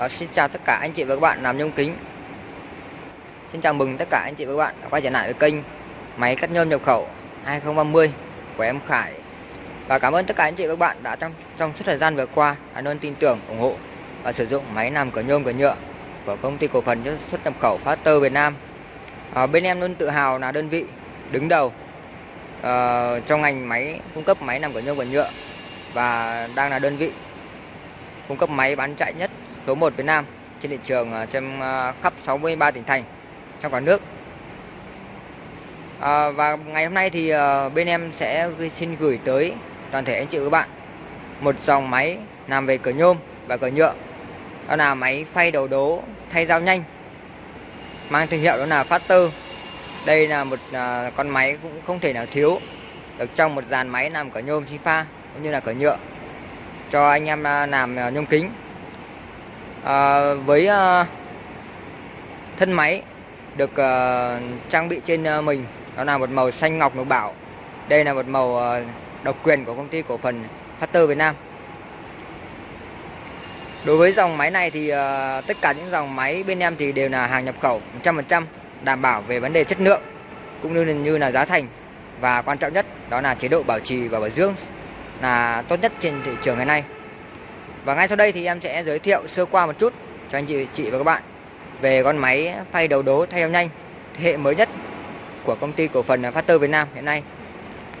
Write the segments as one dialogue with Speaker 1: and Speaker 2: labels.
Speaker 1: À, xin chào tất cả anh chị và các bạn làm nhôm kính. Xin chào mừng tất cả anh chị và các bạn đã quay trở lại với kênh máy cắt nhôm nhập khẩu 2030 của em Khải. Và cảm ơn tất cả anh chị và các bạn đã trong trong suốt thời gian vừa qua đã luôn tin tưởng, ủng hộ và sử dụng máy làm cửa nhôm cửa nhựa của công ty cổ phần xuất nhập khẩu Factor Việt Nam. À, Bên em luôn tự hào là đơn vị đứng đầu uh, trong ngành máy cung cấp máy làm cửa nhôm cửa nhựa và đang là đơn vị cung cấp máy bán chạy nhất số 1 Việt Nam trên thị trường à, ờ, trên à, khắp 63 tỉnh thành trong cả nước. À, và ngày hôm nay thì à, bên em sẽ xin gửi tới toàn thể anh chị các bạn một dòng máy làm về cửa nhôm và cửa nhựa. Đó là máy phay đầu đố thay dao nhanh mang thương hiệu đó là Factor. Đây là một con máy cũng không thể nào thiếu được trong một dàn máy làm cửa nhôm xi pha cũng như là cửa nhựa cho anh em làm nhôm kính à, với à, thân máy được à, trang bị trên à, mình đó là một màu xanh ngọc lục bảo. Đây là một màu à, độc quyền của công ty cổ phần Factor Việt Nam. Đối với dòng máy này thì à, tất cả những dòng máy bên em thì đều là hàng nhập khẩu 100% đảm bảo về vấn đề chất lượng cũng như như là giá thành. Và quan trọng nhất đó là chế độ bảo trì và bảo dưỡng là tốt nhất trên thị trường ngày nay và ngay sau đây thì em sẽ giới thiệu sơ qua một chút cho anh chị chị và các bạn về con máy phay đầu đố thay eo nhanh, thế hệ mới nhất của công ty cổ phần Factor Việt Nam hiện nay.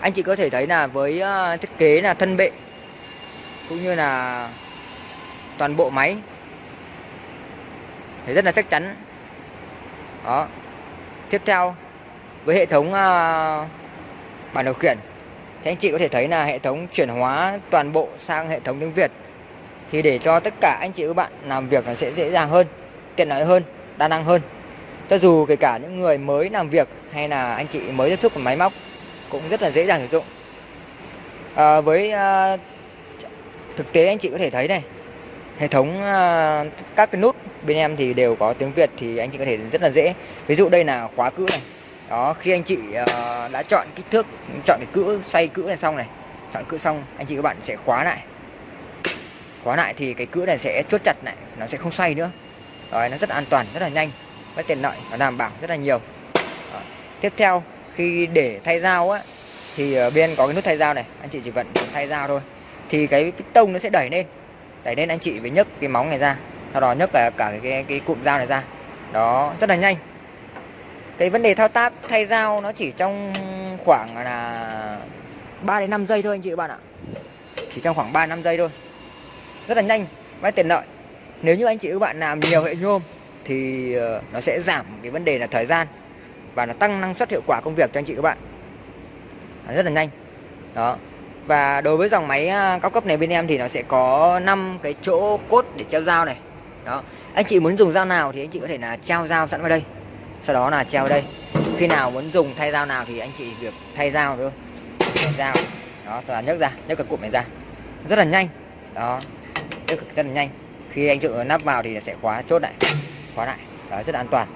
Speaker 1: Anh chị có thể thấy là với ờ, thiết kế là thân bệ cũng như là toàn bộ máy thì rất là chắc chắn. Đó. Tiếp theo, với hệ thống ờ, bản điều khiển thì anh chị có thể thấy là hệ thống chuyển hóa toàn bộ sang hệ thống tiếng Việt thì để cho tất cả anh chị các bạn làm việc nó sẽ dễ dàng hơn tiện lợi hơn đa năng hơn. Cho dù kể cả những người mới làm việc hay là anh chị mới tiếp xúc với máy móc cũng rất là dễ dàng sử dụng. À, với à, thực tế anh chị có thể thấy này hệ thống à, các cái nút bên em thì đều có tiếng Việt thì anh chị có thể rất là dễ. Ví dụ đây là khóa cữ này. Đó khi anh chị à, đã chọn kích thước chọn cái cữ xoay cữ này xong này chọn cữ xong anh chị các bạn sẽ khóa lại khóa lại thì cái cữ này sẽ chốt chặt lại nó sẽ không xoay nữa. Rồi nó rất an toàn rất là nhanh rất tiện lợi nó đảm bảo rất là nhiều. Rồi. tiếp theo khi để thay dao á thì ở bên có cái nút thay dao này anh chị chỉ vận thay dao thôi. Thì cái piston nó sẽ đẩy lên đẩy lên anh chị phải nhấc cái móng này ra sau đó nhấc cả, cả cái, cái, cái cụm dao này ra. Đó rất là nhanh. Cái vấn đề thao tác thay dao nó chỉ trong khoảng là 3 đến 5 giây thôi anh chị các bạn ạ. Chỉ trong khoảng 3 5 giây thôi rất là nhanh và tiện lợi nếu như anh chị các bạn làm nhiều hệ nhôm thì ờ, nó sẽ giảm cái vấn đề là thời gian và nó tăng năng suất hiệu quả công việc cho anh chị các bạn. Rất là nhanh. Đó. Và đối với dòng máy à, cao cấp này bên em thì nó sẽ có 5 cái chỗ cốt để treo dao này. Đó. Anh chị muốn dùng dao nào thì anh chị có thể là treo dao sẵn vào đây. Sau đó là treo đây. Khi nào muốn dùng thay dao nào thì anh chị việc thay dao thôi. Thay dao. Đó sau đó nhấc ra, nhấc cái cụm này ra. Rất là nhanh. Đó rất là nhanh. Khi anh chịu nắp vào thì sẽ khóa chốt lại khóa lại. Đó rất là an toàn.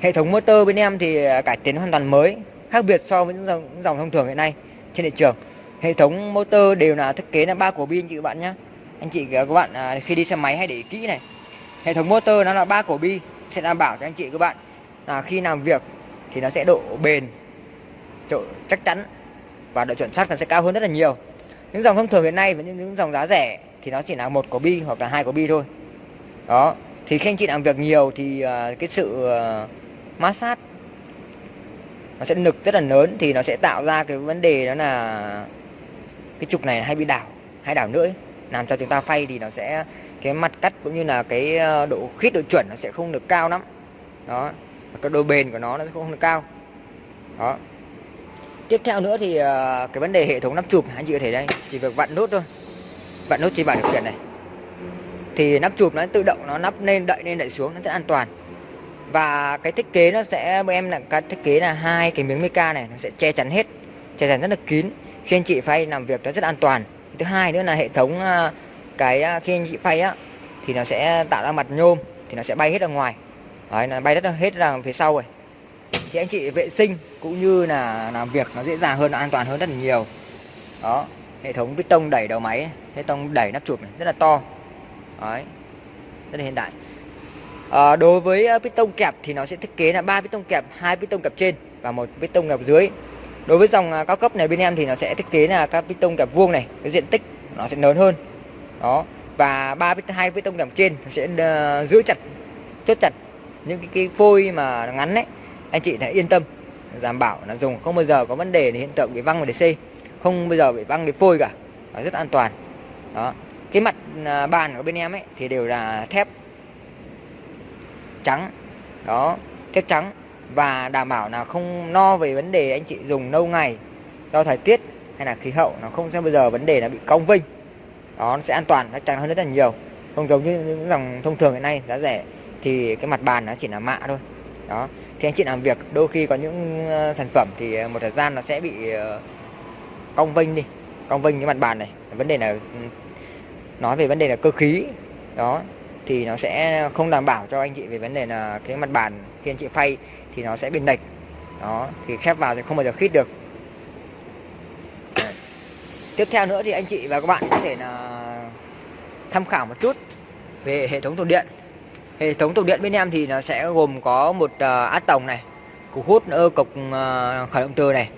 Speaker 1: Hệ thống motor bên em thì à, cải tiến hoàn toàn mới khác biệt so với những dòng, những dòng thông thường hiện nay trên thị trường. Hệ thống motor đều là thiết kế là ba cổ bi anh chị các bạn nhé anh chị à, các bạn à, khi đi xe máy hãy để ý kỹ này. Hệ thống motor nó là ba cổ bi sẽ đảm bảo cho anh chị các bạn là khi làm việc thì nó sẽ độ bền độ chắc chắn và độ chuẩn xác nó sẽ cao hơn rất là nhiều. Những dòng thông thường hiện nay và những, những dòng giá rẻ thì nó chỉ là một cổ bi hoặc là hai cổ bi thôi. Đó thì khi anh chị làm việc nhiều thì uh, cái sự ờ, uh, sát nó sẽ nực rất là lớn thì nó sẽ tạo ra cái vấn đề đó là cái trục này hay bị đảo hay đảo nữa ấy. làm cho chúng ta phay thì nó sẽ cái mặt cắt cũng như là cái ờ, độ khít độ chuẩn nó sẽ không được cao lắm. Đó cái độ bền của nó nó sẽ không được cao. Đó. Tiếp theo nữa thì cái vấn đề hệ thống nắp chụp anh chị có thể đây chỉ việc vặn nút thôi vặn nút trên bảng điều khiển này. Thì nắp chụp nó tự động nó nắp lên đậy lên đậy xuống nó rất an toàn. Và cái thiết kế nó sẽ em là cái thiết kế là hai cái miếng mica này nó sẽ che chắn hết che chắn rất là kín. Khi anh chị phay làm việc nó rất an toàn. Thứ hai nữa là hệ thống ờ, cái ờ, khi anh chị phay á thì nó sẽ tạo ra mặt nhôm thì nó sẽ bay hết ra ngoài. Đấy, nó bay rất là hết ra phía sau rồi. Thì anh chị vệ sinh cũng như là làm việc nó dễ dàng hơn an toàn hơn rất là nhiều. Đó hệ thống piston đẩy đầu máy hệ thống đẩy nắp chụp này rất là to. Đấy rất là hiện đại. À, đối với ờ, piston kẹp thì nó sẽ thiết kế là ba piston kẹp hai piston kẹp trên và một piston kẹp dưới. Đối với dòng ờ, cao cấp này bên em thì nó sẽ thiết kế là các piston kẹp vuông này cái diện tích nó sẽ lớn hơn. Đó và ba hai piston kẹp trên sẽ giữ chặt chốt chặt những cái, cái phôi mà ngắn đấy anh chị hãy yên tâm đảm bảo là dùng không bao giờ có vấn đề hiện tượng bị văng mà để xây không bao giờ bị băng cái phôi cả. Nó rất an toàn. Đó. Cái mặt à, bàn của bên em ấy thì đều là thép trắng. Đó, thép trắng. Và đảm bảo là không no về vấn đề anh chị dùng lâu ngày, do thời tiết hay là khí hậu, nó không sẽ bao giờ vấn đề là bị cong vinh đó, nó sẽ an toàn, nó trắng hơn rất là nhiều. Không giống như những dòng thông thường hiện nay, giá rẻ, thì cái mặt bàn nó chỉ là mạ thôi. Đó. Thì anh chị làm việc, đôi khi có những ờ, sản phẩm thì ờ, một thời gian nó sẽ bị ờ, cong vinh đi cong vinh cái mặt bàn này. Vấn đề là ừ, nói về vấn đề là cơ khí đó thì nó sẽ không đảm bảo cho anh chị về vấn đề là cái mặt bàn khi anh chị phay thì nó sẽ bị lệch đó thì khép vào thì không bao giờ khít được. Tiếp theo nữa thì anh chị và các bạn có thể là tham khảo một chút về hệ thống tủ điện. Hệ thống tủ điện bên em thì nó sẽ gồm có một uh, át tổng này cục hút ơ cục uh, khởi động từ này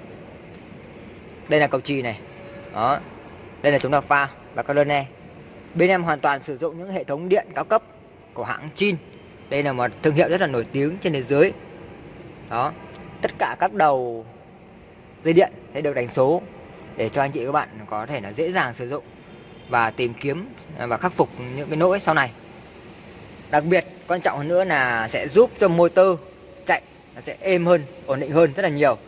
Speaker 1: đây là cầu trì này. Đó. Đây là chống đạc pha và các đơn e. bên em hoàn toàn sử dụng những hệ thống điện cao cấp của hãng Chin. Đây là một thương hiệu rất là nổi tiếng trên thế giới. Đó. Tất cả các đầu dây điện sẽ được đánh số để cho anh chị các bạn có thể là dễ dàng sử dụng và tìm kiếm và khắc phục những cái lỗi sau này. Đặc biệt, quan trọng hơn nữa là sẽ giúp cho motor chạy, nó sẽ êm hơn, ổn định hơn rất là nhiều.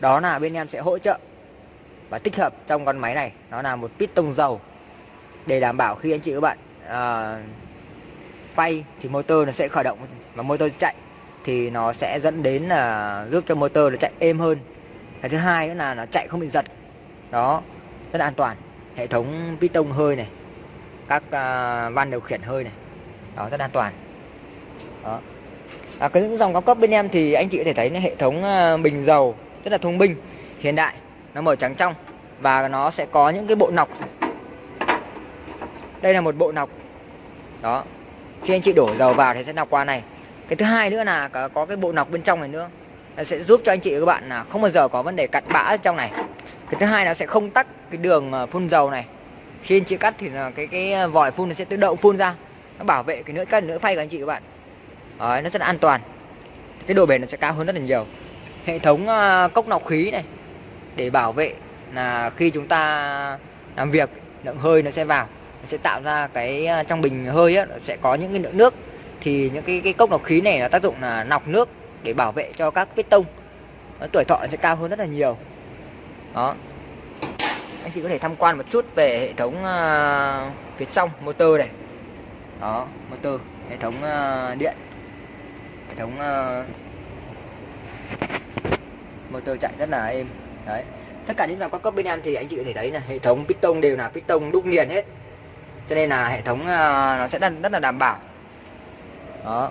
Speaker 1: Đó là bên em sẽ hỗ trợ và tích hợp trong con máy này. Nó là một piston dầu. Để đảm bảo khi anh chị các bạn uh, phay thì motor nó sẽ khởi động và motor chạy thì nó sẽ dẫn đến là giúp cho motor nó chạy êm hơn. Cái thứ hai nữa là nó chạy không bị giật. Đó rất là an toàn. Hệ thống piston hơi này các uh, van điều khiển hơi này đó rất an toàn. Đó. À, cái những dòng cao cấp bên em thì anh chị có thể thấy hệ thống uh, bình dầu rất là thông minh hiện đại nó màu trắng trong và nó sẽ có những cái bộ nọc. Đây là một bộ nọc. Đó. Khi anh chị đổ dầu vào thì sẽ nọc qua này. Cái thứ hai nữa là có, có cái bộ nọc bên trong này nữa. Nó sẽ giúp cho anh chị và các bạn là không bao giờ có vấn đề cặn bã trong này. Cái thứ hai nó sẽ không tắc cái đường ờ, phun dầu này. Khi anh chị cắt thì là cái cái ờ, vòi phun nó sẽ tự động phun ra. Nó bảo vệ cái lưỡi cắt lưỡi phay của anh chị các bạn. Đấy, nó rất là an toàn. Cái độ bền nó sẽ cao hơn rất là nhiều. Hệ thống ờ, cốc nọc khí này để bảo vệ là khi chúng ta làm việc lượng hơi nó sẽ vào nó sẽ tạo ra cái à, trong bình hơi á, nó sẽ có những cái lượng nước. Thì những cái cái cốc lọc khí này nó tác dụng là lọc nước để bảo vệ cho các piston nó tuổi thọ sẽ cao hơn rất là nhiều. Đó. Anh chị có thể tham quan một chút về hệ thống uh, phía trong motor này. Đó motor hệ thống uh, điện hệ thống uh, motor chạy rất là êm đấy. Tất cả những dòng cao cấp bên em thì anh chị có thể thấy là hệ thống piston đều là piston đúc nghiền hết. Cho nên là hệ thống ờ, nó sẽ rất, rất là đảm bảo. Đó.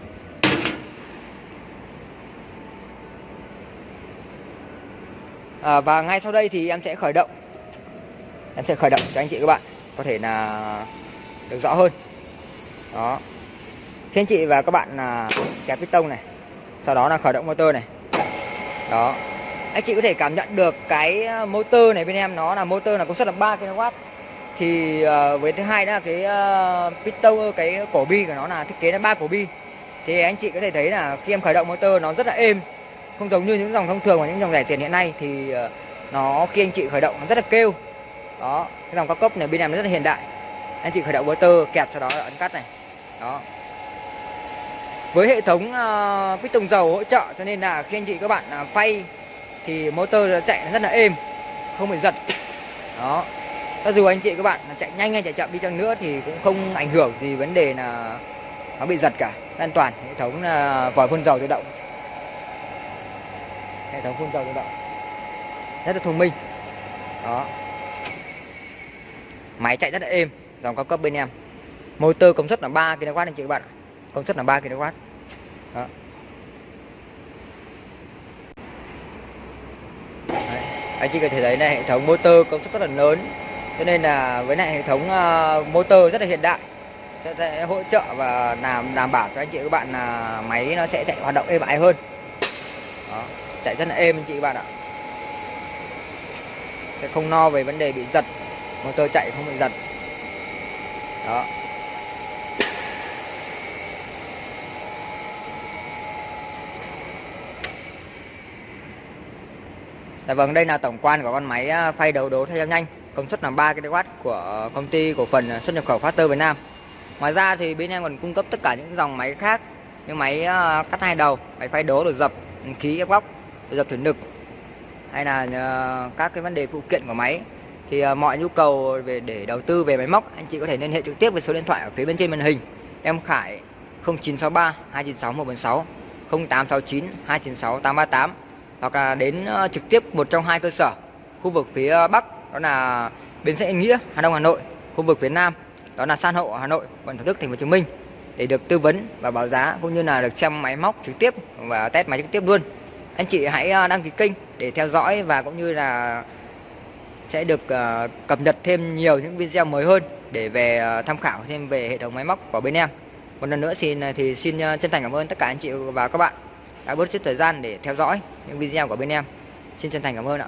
Speaker 1: À, và ngay sau đây thì em sẽ khởi động. Em sẽ khởi động cho anh chị các bạn có thể là được rõ hơn. Đó. Khi anh chị và các bạn là kẹp piston này sau đó là khởi động motor này. Đó anh chị có thể cảm nhận được cái ờ, motor này bên em nó là motor là công suất là 3 kW thì uh, với thứ hai đó là cái ờ, uh, piston cái cổ bi của nó là thiết kế là ba cổ bi. Thì anh chị có thể thấy là khi em khởi động motor nó rất là êm không giống như những dòng thông thường và những dòng rẻ tiền hiện nay thì uh, nó khi anh chị khởi động nó rất là kêu. Đó cái dòng cao cấp này bên em nó rất là hiện đại. Anh chị khởi động motor kẹp sau đó là ấn cắt này. Đó. Với hệ thống uh, piston dầu hỗ trợ cho nên là khi anh chị các bạn uh, phay thì motor chạy rất là êm, không bị giật. Đó. Cho dù anh chị các bạn chạy nhanh hay chạy chậm đi chăng nữa thì cũng không ảnh hưởng gì vấn đề là nó bị giật cả. An toàn, hệ thống là vòi phun dầu tự động. Hệ thống phun dầu tự động. Rất là thông minh. Đó. Máy chạy rất là êm, dòng cao cấp bên em. Motor công suất là 3 kW anh chị các bạn công suất là 3 kW. Đó. Đấy anh chị có thể thấy này hệ thống motor công suất rất là lớn. Cho nên là với lại hệ thống uh, motor rất là hiện đại. Sẽ, sẽ hỗ trợ và làm đảm bảo cho anh chị các bạn là máy nó sẽ chạy hoạt động êm ái hơn. Đó, chạy rất là êm anh chị các bạn ạ. Sẽ không no về vấn đề bị giật. Motor chạy không bị giật. Đó. Dạ vâng, đây là tổng quan của con máy à, phay đầu đố theo nhanh, công suất là 3 kW của công ty cổ phần xuất nhập khẩu Factor Việt Nam. Ngoài ra thì bên em còn cung cấp tất cả những dòng máy khác như máy à, cắt hai đầu, máy phay đố được dập khí ép góc, được dập thủy lực hay là à, các cái vấn đề phụ kiện của máy thì mọi nhu cầu về để đầu tư về máy móc anh chị có thể liên hệ trực tiếp với số điện thoại ở phía bên trên màn hình. Em Khải 0963 296 146 0869 296 838 hoặc là đến ờ, trực tiếp một trong hai cơ sở, khu vực phía ờ, Bắc, đó là bến xe Nghĩa, Hà Đông, Hà Nội, khu vực phía Nam, đó là San Hậu Hà Nội, quận Thủ Đức, Thành phố Hồ Chí Minh, để được tư vấn và báo giá cũng như là được xem máy móc trực tiếp và test máy trực tiếp luôn. Anh chị hãy ờ, đăng ký kênh để theo dõi và cũng như là sẽ được cập nhật thêm nhiều những video mới hơn để về tham khảo thêm về hệ thống máy móc của bên em. Một lần nữa xin thì xin chân thành cảm ơn tất cả anh chị và các bạn đã bớt chút thời gian để theo dõi những video của bên em. Xin chân thành cảm ơn ạ.